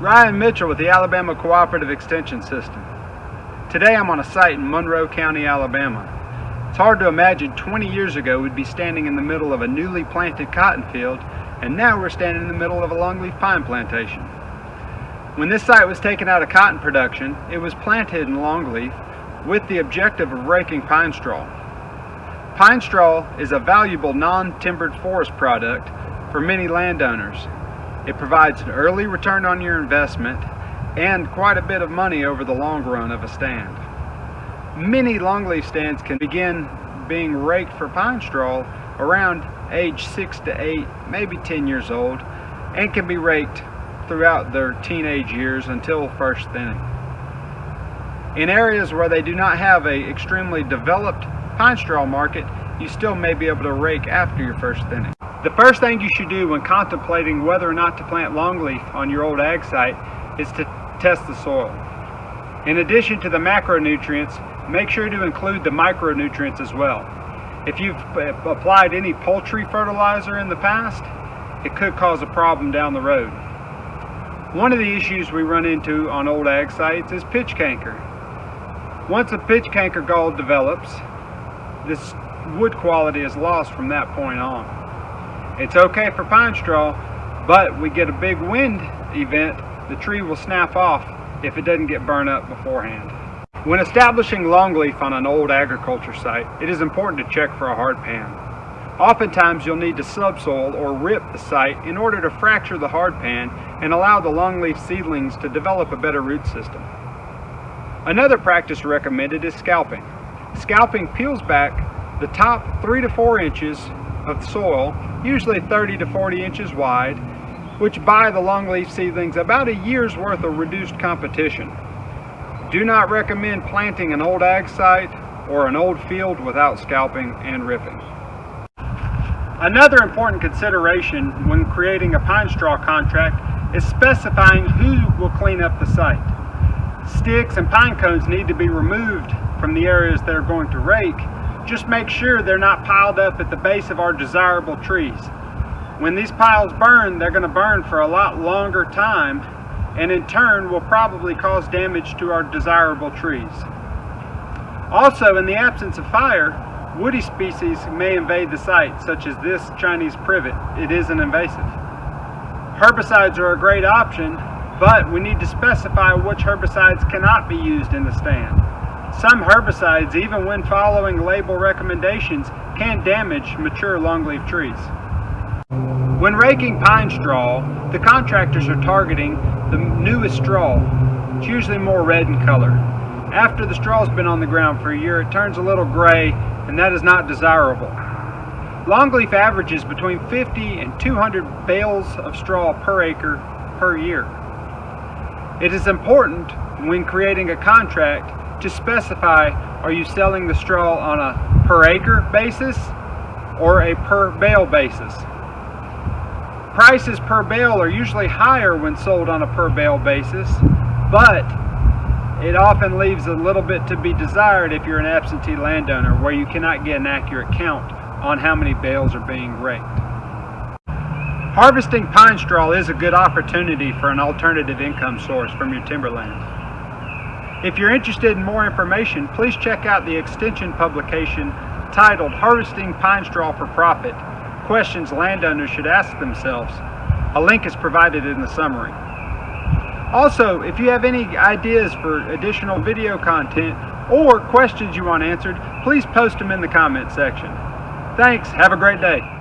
Ryan Mitchell with the Alabama Cooperative Extension System. Today I'm on a site in Monroe County, Alabama. It's hard to imagine 20 years ago we'd be standing in the middle of a newly planted cotton field and now we're standing in the middle of a longleaf pine plantation. When this site was taken out of cotton production, it was planted in longleaf with the objective of raking pine straw. Pine straw is a valuable non-timbered forest product for many landowners it provides an early return on your investment and quite a bit of money over the long run of a stand. Many longleaf stands can begin being raked for pine straw around age 6 to 8, maybe 10 years old, and can be raked throughout their teenage years until first thinning. In areas where they do not have a extremely developed pine straw market, you still may be able to rake after your first thinning. The first thing you should do when contemplating whether or not to plant longleaf on your old ag site is to test the soil. In addition to the macronutrients, make sure to include the micronutrients as well. If you've uh, applied any poultry fertilizer in the past, it could cause a problem down the road. One of the issues we run into on old ag sites is pitch canker. Once a pitch canker gall develops, this wood quality is lost from that point on. It's okay for pine straw, but we get a big wind event, the tree will snap off if it doesn't get burned up beforehand. When establishing longleaf on an old agriculture site, it is important to check for a hard pan. Oftentimes you'll need to subsoil or rip the site in order to fracture the hard pan and allow the longleaf seedlings to develop a better root system. Another practice recommended is scalping. Scalping peels back the top 3 to 4 inches of soil, usually 30 to 40 inches wide, which buy the longleaf seedlings about a year's worth of reduced competition. Do not recommend planting an old ag site or an old field without scalping and ripping. Another important consideration when creating a pine straw contract is specifying who will clean up the site. Sticks and pine cones need to be removed from the areas they're going to rake just make sure they're not piled up at the base of our desirable trees. When these piles burn, they're going to burn for a lot longer time and in turn will probably cause damage to our desirable trees. Also, in the absence of fire, woody species may invade the site, such as this Chinese privet. It is an invasive. Herbicides are a great option, but we need to specify which herbicides cannot be used in the stand. Some herbicides, even when following label recommendations, can damage mature longleaf trees. When raking pine straw, the contractors are targeting the newest straw. It's usually more red in color. After the straw's been on the ground for a year, it turns a little gray, and that is not desirable. Longleaf averages between 50 and 200 bales of straw per acre per year. It is important when creating a contract to specify are you selling the straw on a per acre basis or a per bale basis. Prices per bale are usually higher when sold on a per bale basis, but it often leaves a little bit to be desired if you're an absentee landowner where you cannot get an accurate count on how many bales are being raked. Harvesting pine straw is a good opportunity for an alternative income source from your timberland. If you're interested in more information, please check out the extension publication titled Harvesting Pine Straw for Profit, Questions Landowners Should Ask Themselves. A link is provided in the summary. Also, if you have any ideas for additional video content or questions you want answered, please post them in the comment section. Thanks, have a great day.